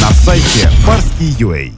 На сайте Барский.ua.